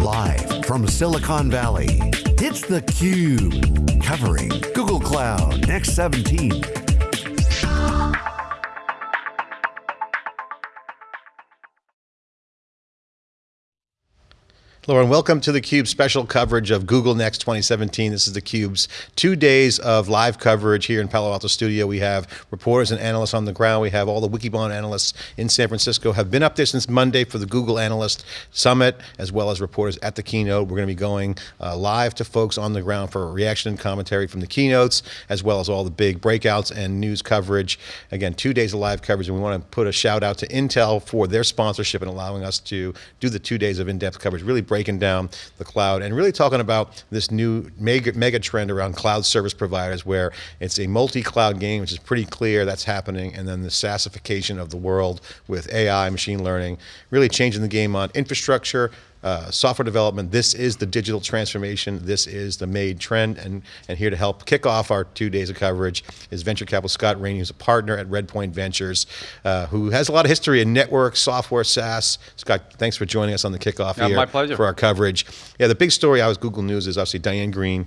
Live from Silicon Valley, it's theCUBE. Covering Google Cloud Next 17. And welcome to theCUBE special coverage of Google Next 2017. This is theCUBE's two days of live coverage here in Palo Alto Studio. We have reporters and analysts on the ground. We have all the Wikibon analysts in San Francisco, have been up there since Monday for the Google Analyst Summit, as well as reporters at the keynote. We're going to be going uh, live to folks on the ground for reaction and commentary from the keynotes, as well as all the big breakouts and news coverage. Again, two days of live coverage, and we want to put a shout out to Intel for their sponsorship and allowing us to do the two days of in-depth coverage, really break breaking down the cloud and really talking about this new mega, mega trend around cloud service providers where it's a multi-cloud game, which is pretty clear that's happening, and then the SaaSification of the world with AI, machine learning, really changing the game on infrastructure, uh, software development. This is the digital transformation. This is the made trend. And, and here to help kick off our two days of coverage is venture capital Scott Raney, who's a partner at Redpoint Ventures, uh, who has a lot of history in network, software, SaaS. Scott, thanks for joining us on the kickoff yeah, here my pleasure. for our coverage. Yeah, the big story out of Google News is obviously Diane Greene,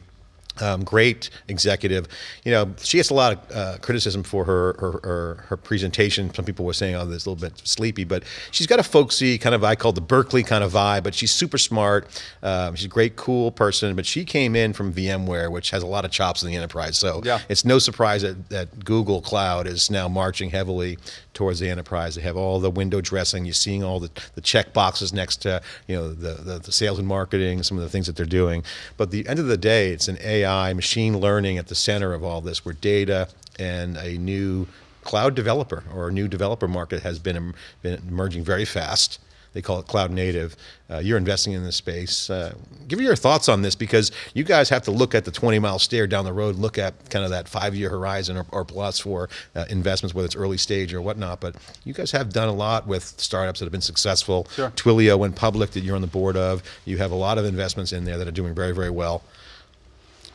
um, great executive. You know, she gets a lot of uh, criticism for her, her, her her presentation. Some people were saying, "Oh, this a little bit sleepy," but she's got a folksy kind of I call the Berkeley kind of vibe. But she's super smart. Um, she's a great, cool person. But she came in from VMware, which has a lot of chops in the enterprise. So yeah. it's no surprise that, that Google Cloud is now marching heavily towards the enterprise. They have all the window dressing. You're seeing all the, the check boxes next to you know the, the, the sales and marketing, some of the things that they're doing. But the end of the day, it's an AI, machine learning at the center of all this, where data and a new cloud developer or a new developer market has been, been emerging very fast. They call it cloud native. Uh, you're investing in this space. Uh, give me your thoughts on this because you guys have to look at the 20 mile stare down the road, look at kind of that five year horizon or, or plus for uh, investments, whether it's early stage or whatnot. But you guys have done a lot with startups that have been successful. Sure. Twilio went public that you're on the board of. You have a lot of investments in there that are doing very, very well.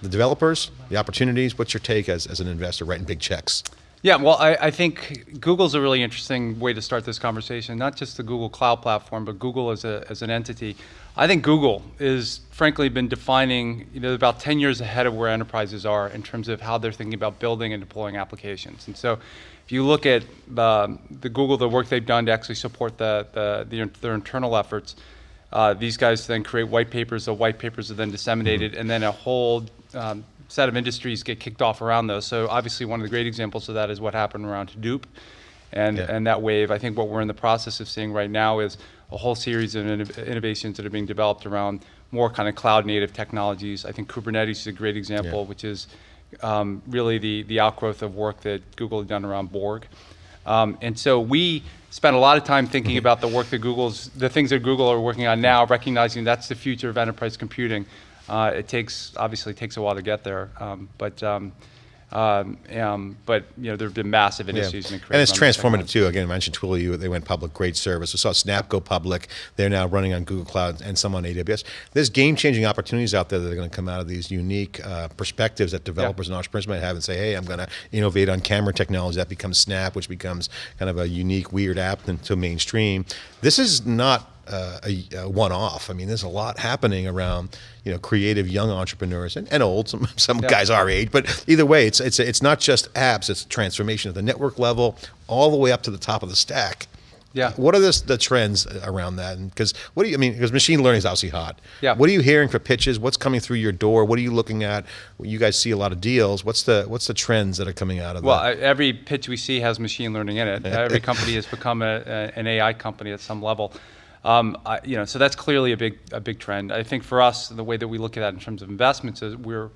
The developers, the opportunities, what's your take as, as an investor writing big checks? Yeah, well, I, I, think Google's a really interesting way to start this conversation, not just the Google Cloud Platform, but Google as, a, as an entity. I think Google is frankly been defining, you know, about 10 years ahead of where enterprises are in terms of how they're thinking about building and deploying applications. And so if you look at the, the Google, the work they've done to actually support the, the, the their internal efforts, uh, these guys then create white papers, the white papers are then disseminated, and then a whole um, set of industries get kicked off around those. So obviously one of the great examples of that is what happened around Hadoop and, Yeah. and that wave. I think what we're in the process of seeing right now is a whole series of inno- innovations that are being developed around more kind of cloud native technologies. I think Kubernetes is a great example, Yeah. which is um, really the, the outgrowth of work that Google had done around Borg. Um, and so we spent a lot of time thinking Mm-hmm. about the work that Google's, the things that Google are working on now, recognizing that's the future of enterprise computing. Uh, it takes, obviously takes a while to get there, um, but, um, um, um, but you know, there have been massive industries being created. And it's transformative too. Again, I mentioned Twilio, they went public, great service. We saw Snap go public. They're now running on Google Cloud and some on AWS. There's game-changing opportunities out there that are going to come out of these unique uh, perspectives that developers and entrepreneurs might have and say, hey, I'm going to innovate on camera technology. That becomes Snap, which becomes kind of a unique, weird app into mainstream. This is not uh, a, a one-off. I mean, there's a lot happening around, you know, creative young entrepreneurs and, and old. Some some guys our age, but either way, it's it's it's not just apps. It's transformation at the network level, all the way up to the top of the stack. Yeah. What are the, the trends around that? And because what do you I mean? Because machine learning is obviously hot. Yeah. What are you hearing for pitches? What's coming through your door? What are you looking at? You guys see a lot of deals. What's the what's the trends that are coming out of Well, that? I- every pitch we see has machine learning in it. every company has become a, a, an AI company at some level. Um, I, you know, so that's clearly a big, a big trend. I think for us, the way that we look at that in terms of investments is we're,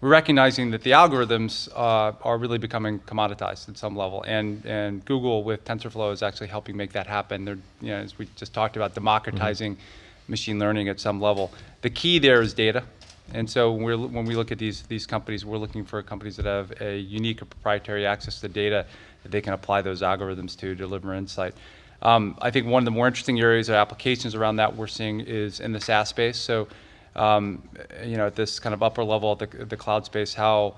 we're recognizing that the algorithms uh, are really becoming commoditized at some level, and and Google with TensorFlow is actually helping make that happen. They're, you know, as we just talked about, democratizing machine learning at some level. The key there is data. And so when, we're, when we look at these, these companies, we're looking for companies that have a unique or proprietary access to data that they can apply those algorithms to deliver insight. Um, I think one of the more interesting areas of applications around that we're seeing is in the SaaS space. So, um, you know, at this kind of upper level the, the cloud space, how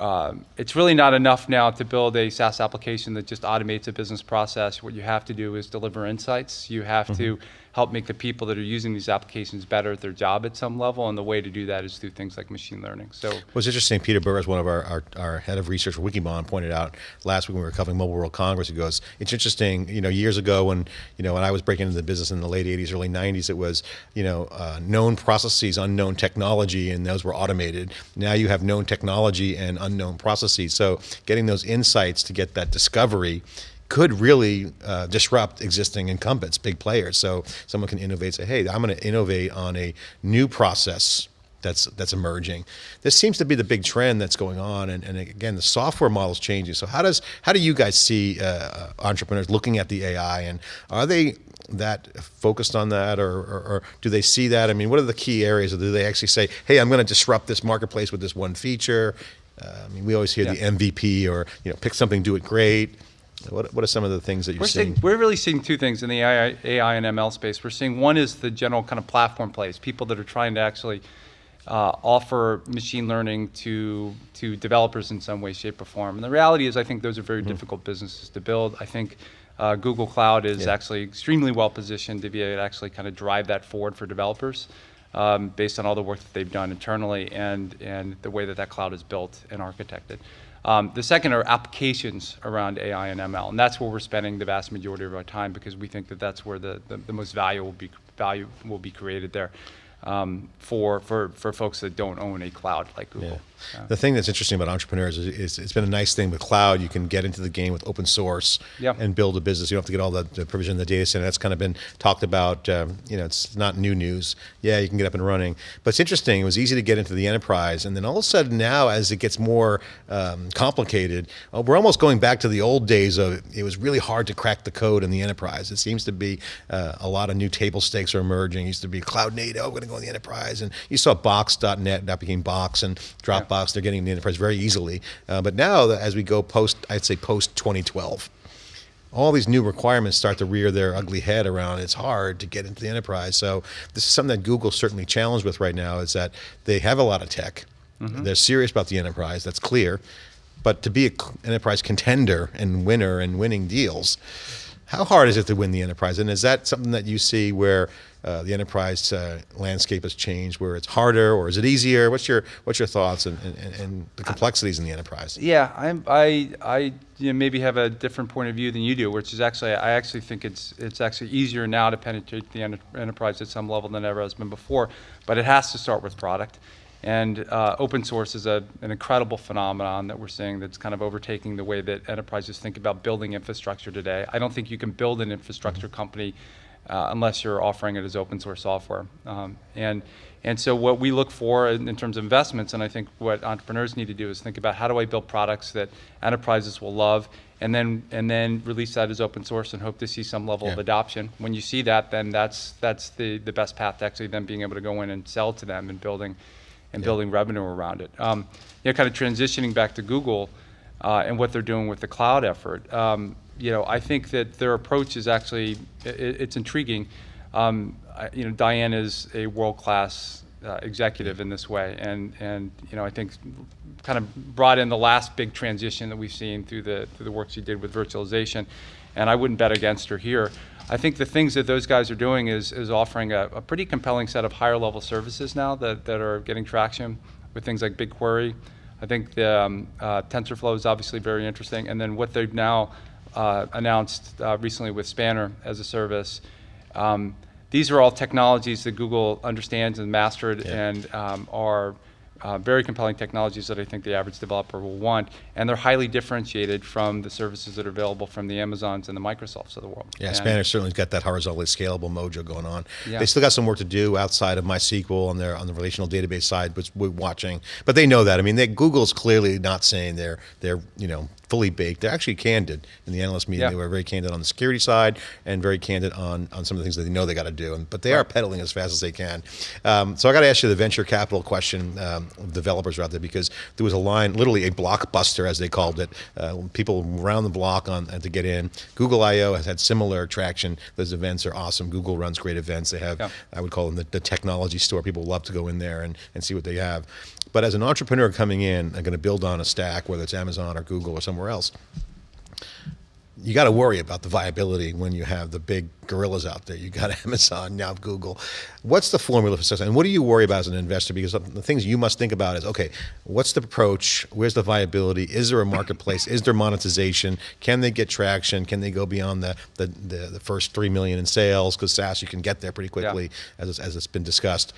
um, it's really not enough now to build a SaaS application that just automates a business process. What you have to do is deliver insights. You have to help make the people that are using these applications better at their job at some level. And the way to do that is through things like machine learning. So Well, it's interesting. Peter Burris, one of our, our, our head of research for Wikibon, pointed out last week when we were covering Mobile World Congress. He goes, "It's interesting. You know, years ago when you know when I was breaking into the business in the late '80s, early '90s, it was you know uh, known processes, unknown technology, and those were automated. Now you have known technology and unknown processes. So getting those insights to get that discovery." Could really uh, disrupt existing incumbents, big players. So someone can innovate, say, "Hey, I'm going to innovate on a new process that's that's emerging." This seems to be the big trend that's going on, and, and again, the software model's changing. So how does how do you guys see uh, entrepreneurs looking at the AI, and are they that focused on that, or, or, or do they see that? I mean, what are the key areas, or do they actually say, "Hey, I'm going to disrupt this marketplace with this one feature"? Uh, I mean, we always hear Yeah. the MVP, or you know, pick something, do it great. What, what are some of the things that you're We're seeing? seeing, we're really seeing two things in the AI, AI and ML space. We're seeing one is the general kind of platform plays, people that are trying to actually uh, offer machine learning to to developers in some way, shape, or form. And the reality is, I think those are very difficult businesses to build. I think uh, Google Cloud is Yeah. actually extremely well positioned to be able to actually kind of drive that forward for developers. Um, based on all the work that they've done internally and, and the way that that cloud is built and architected. Um, the second are applications around AI and ML, and that's where we're spending the vast majority of our time because we think that that's where the, the, the most value will be value will be created there um, for, for for folks that don't own a cloud like Google. Yeah. The thing that's interesting about entrepreneurs is, is it's been a nice thing with cloud. You can get into the game with open source Yeah. and build a business. You don't have to get all the, the provision in the data center. That's kind of been talked about. Um, you know, it's not new news. Yeah, you can get up and running. But it's interesting. It was easy to get into the enterprise, and then all of a sudden now, as it gets more um, complicated, uh, we're almost going back to the old days of it was really hard to crack the code in the enterprise. It seems to be uh, a lot of new table stakes are emerging. It used to be cloud native. We're going to go in the enterprise, and you saw Box.net that became Box and Dropbox. They're getting in the enterprise very easily. Uh, but now, as we go post, I'd say post 2012 all these new requirements start to rear their ugly head around. It's hard to get into the enterprise. So this is something that google's certainly challenged with right now is that they have a lot of tech. They're serious about the enterprise that's clear. But to be an enterprise contender and winner and winning deals how hard is it to win the enterprise? And is that something that you see where uh, the enterprise uh, landscape has changed where it's harder or is it easier? What's your what's your thoughts and, and, the complexities in the enterprise? Yeah, I'm, I, I you know, maybe have a different point of view than you do, which is actually, I actually think it's, it's actually easier now to penetrate the enter- enterprise at some level than ever has been before, but it has to start with product. And uh, open source is a, an incredible phenomenon that we're seeing that's kind of overtaking the way that enterprises think about building infrastructure today. I don't think you can build an infrastructure company uh, unless you're offering it as open source software. Um, and, and so what we look for in, in terms of investments, and I think what entrepreneurs need to do is think about how do I build products that enterprises will love, and then and then release that as open source and hope to see some level of adoption. When you see that, then that's that's the, the best path to actually then being able to go in and sell to them and building and building revenue around it. Um, you know, kind of transitioning back to Google uh, and what they're doing with the cloud effort. Um, you know, I think that their approach is actually i i- it's intriguing. Um, I, you know, Diane is a world-class uh, executive in this way, and and you know, I think kind of brought in the last big transition that we've seen through the through the work she did with virtualization, and I wouldn't bet against her here. I think the things that those guys are doing is is offering a, a pretty compelling set of higher level services now that, that are getting traction with things like BigQuery. I think the um, uh, TensorFlow is obviously very interesting, and then what they've now uh, announced uh, recently with Spanner as a service. Um, these are all technologies that Google understands and mastered Yeah. and um, are uh, very compelling technologies that I think the average developer will want. And they're highly differentiated from the services that are available from the Amazons and the Microsofts of the world. Yeah, And- Spanner certainly's got that horizontally scalable mojo going on. Yeah. They still got some work to do outside of MySQL on their on the relational database side, which we're watching. But they know that. I mean, they, Google's clearly not saying they're they're you know fully baked. They're actually candid in the analyst meeting. Yeah. They were very candid on the security side and very candid on on some of the things that they know they got to do. And, but they are pedaling as fast as they can. Um, so I got to ask you the venture capital question. Um, developers are out there because there was a line, literally a blockbuster as they called it. Uh, people around the block on to get in. Google I/O has had similar traction. Those events are awesome. Google runs great events. They have, Yeah. I would call them the, the technology store. People love to go in there and, and see what they have. But as an entrepreneur coming in and going to build on a stack, whether it's Amazon or Google or somewhere else, you got to worry about the viability when you have the big gorillas out there. You got Amazon now, Google. What's the formula for success, and what do you worry about as an investor? Because the things you must think about is okay, what's the approach? Where's the viability? Is there a marketplace? is there monetization? Can they get traction? Can they go beyond the the, the, the first three million in sales? Because SaaS you can get there pretty quickly, yeah. as as it's been discussed.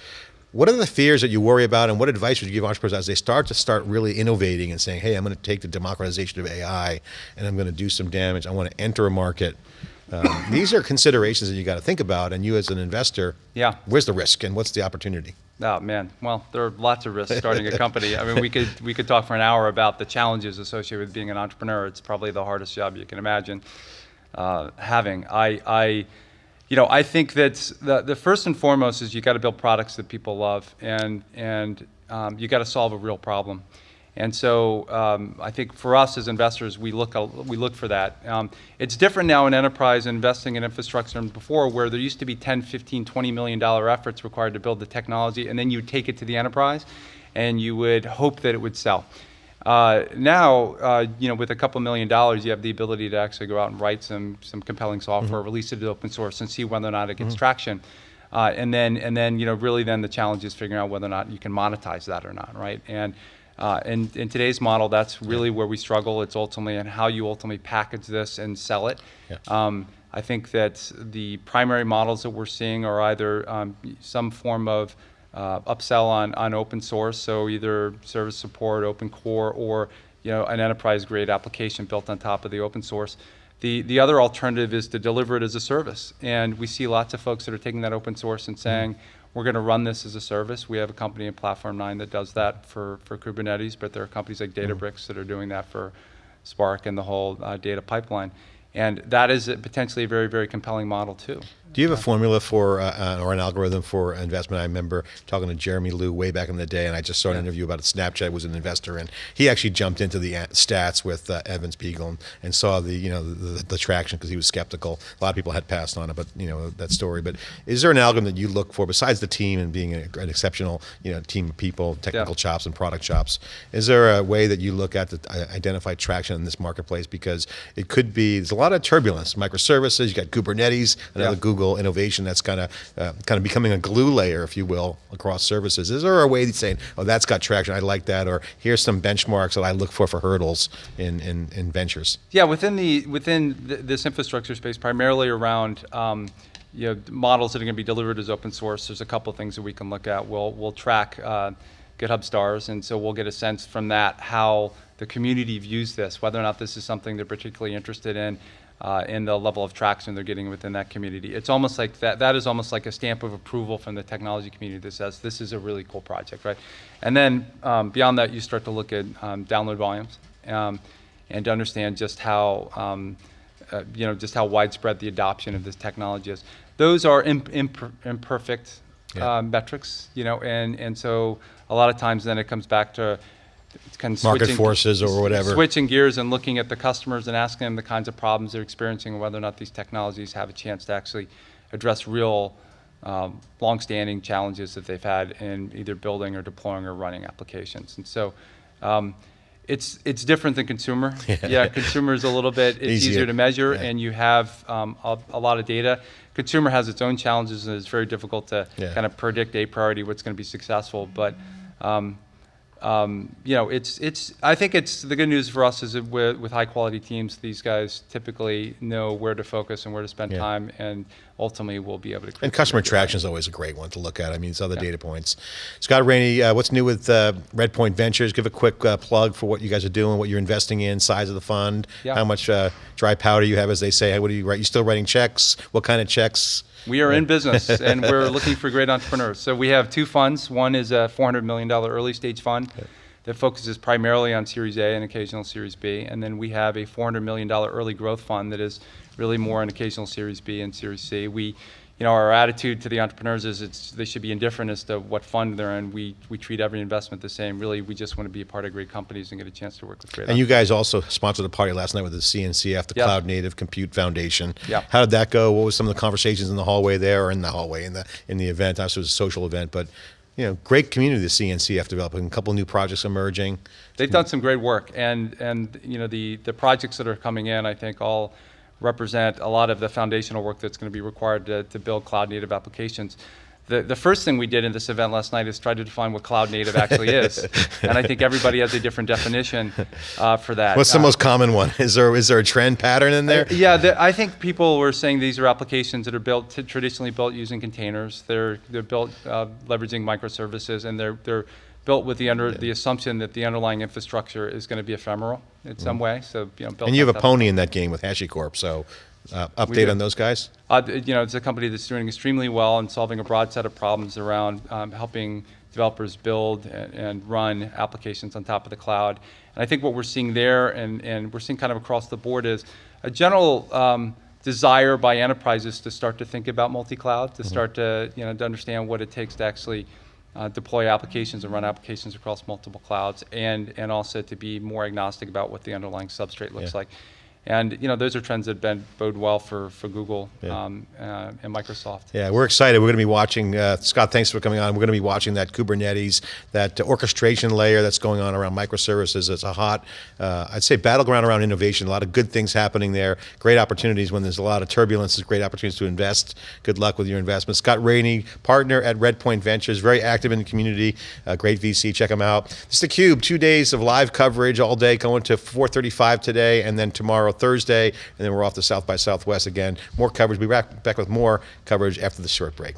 What are the fears that you worry about, and what advice would you give entrepreneurs as they start to start really innovating and saying, "Hey, I'm going to take the democratization of AI, and I'm going to do some damage. I want to enter a market." Um, these are considerations that you got to think about, and you as an investor, yeah, where's the risk and what's the opportunity? Oh man, well, there are lots of risks starting a company. I mean, we could we could talk for an hour about the challenges associated with being an entrepreneur. It's probably the hardest job you can imagine uh, having. I, I you know, I think that the, the first and foremost is you got to build products that people love, and and um, you got to solve a real problem. And so um, I think for us as investors, we look we look for that. Um, it's different now in enterprise investing in infrastructure than before, where there used to be 10, 15, 20 million dollar efforts required to build the technology, and then you take it to the enterprise, and you would hope that it would sell. Uh, now, uh, you know, with a couple million dollars, you have the ability to actually go out and write some some compelling software, mm -hmm. release it to open source, and see whether or not it gets mm -hmm. traction. Uh, and then, and then, you know, really, then the challenge is figuring out whether or not you can monetize that or not, right? And uh, in, in today's model, that's really where we struggle. It's ultimately and how you ultimately package this and sell it. Yeah. Um, I think that the primary models that we're seeing are either um, some form of uh, upsell on, on open source, so either service support, open core, or you know, an enterprise grade application built on top of the open source. The, the other alternative is to deliver it as a service. And we see lots of folks that are taking that open source and saying, we're going to run this as a service. We have a company in Platform 9 that does that for, for Kubernetes, but there are companies like Databricks that are doing that for Spark and the whole uh, data pipeline. And that is a potentially a very, very compelling model too. Do you have a formula for, uh, uh, or an algorithm for investment? I remember talking to Jeremy Liew way back in the day, and I just saw an yeah. interview about Snapchat was an investor, and he actually jumped into the stats with uh, Evan Spiegel and, and, saw the, you know, the, the traction because he was skeptical. A lot of people had passed on it, but you know that story. But is there an algorithm that you look for besides the team and being a, an exceptional, you know, team of people, technical yeah. chops and product chops? Is there a way that you look at to uh, identify traction in this marketplace? Because it could be there's a lot of turbulence, microservices. You got Kubernetes, another yeah. Google Google innovation that's kind of uh, kind of becoming a glue layer, if you will, across services? Is there a way of saying, oh, that's got traction, I like that, or here's some benchmarks that I look for for hurdles in, in, in ventures? Yeah, within the within th this infrastructure space, primarily around um, you know, models that are going to be delivered as open source, there's a couple things that we can look at. We'll, we'll track uh, GitHub stars, and so we'll get a sense from that how the community views this, whether or not this is something they're particularly interested in, uh, and the level of traction they're getting within that community. It's almost like that, that is almost like a stamp of approval from the technology community that says this is a really cool project, right? And then um, beyond that, you start to look at um, download volumes um, and to understand just how, um, uh, you know, just how widespread the adoption of this technology is. Those are imp imp imperfect yeah. uh, metrics, you know, and, and so a lot of times then it comes back to kind of market forces or whatever. Switching gears and looking at the customers and asking them the kinds of problems they're experiencing and whether or not these technologies have a chance to actually address real um, long-standing challenges that they've had in either building or deploying or running applications. And so um, it's it's different than consumer. Yeah, yeah consumer is a little bit it's easier, easier to measure, yeah. and you have um, a, a, lot of data. Consumer has its own challenges, and it's very difficult to yeah. kind of predict a priority what's going to be successful. But um, um, you know, it's it's. I think it's the good news for us is that with, with high quality teams, these guys typically know where to focus and where to spend yeah. time, and ultimately we'll be able to. And customer traction is always a great one to look at. I mean, it's other yeah. data points. Scott Raney, uh, what's new with uh, Redpoint Ventures? Give a quick uh, plug for what you guys are doing, what you're investing in, size of the fund, yeah. how much uh, dry powder you have, as they say. What are you write? You still writing checks? What kind of checks? We are in business and we're looking for great entrepreneurs. So we have two funds. One is a $400 million early stage fund okay. that focuses primarily on Series A and occasional Series B. And then we have a $400 million early growth fund that is really more an occasional Series B and Series C. We you know, our attitude to the entrepreneurs is it's, they should be indifferent as to what fund they're in. We, we treat every investment the same. Really, we just want to be a part of great companies and get a chance to work with great And you guys also sponsored a party last night with the CNCF, the yep. Cloud Native Compute Foundation. Yeah. How did that go? What was some of the conversations in the hallway there or in the hallway, in the, in the event? Obviously, it was a social event, but you know, great community the CNCF developing, a couple new projects emerging. They've done some great work, and and you know the the projects that are coming in, I think all represent a lot of the foundational work that's going to be required to, to build cloud native applications. The, the first thing we did in this event last night is try to define what cloud native actually is. and I think everybody has a different definition uh, for that. What's the Uh, most common one? Is there is there a trend pattern in there? yeah, the, I think people were saying these are applications that are built traditionally built using containers. They're they're built uh, leveraging microservices, and they're they're built with the under the assumption that the underlying infrastructure is going to be ephemeral in some way. So you know, built Mm-hmm. And you have a pony in that game with HashiCorp. So uh, update do. on those guys. Uh, you know, it's a company that's doing extremely well and solving a broad set of problems around um, helping developers build and, and run applications on top of the cloud. And I think what we're seeing there, and, and we're seeing kind of across the board, is a general um, desire by enterprises to start to think about multi-cloud, to start to you know to understand what it takes to actually uh, deploy applications and run applications across multiple clouds, and and also to be more agnostic about what the underlying substrate looks Yeah. like. And you know, those are trends that been bode well for for Google Yeah. um, uh, and Microsoft. Yeah, we're excited. We're going to be watching. Uh, Scott, thanks for coming on. We're going to be watching that Kubernetes, that orchestration layer that's going on around microservices. It's a hot, uh, I'd say, battleground around innovation. A lot of good things happening there. Great opportunities when there's a lot of turbulence. There's great opportunities to invest. Good luck with your investments. Scott Raney, partner at Redpoint Ventures, very active in the community. Uh, great VC. Check him out. This is the Cube. Two days of live coverage all day, going to 4:35 today, and then tomorrow Thursday, and then we're off to South by Southwest again. More coverage. We'll be back, back with more coverage after the short break.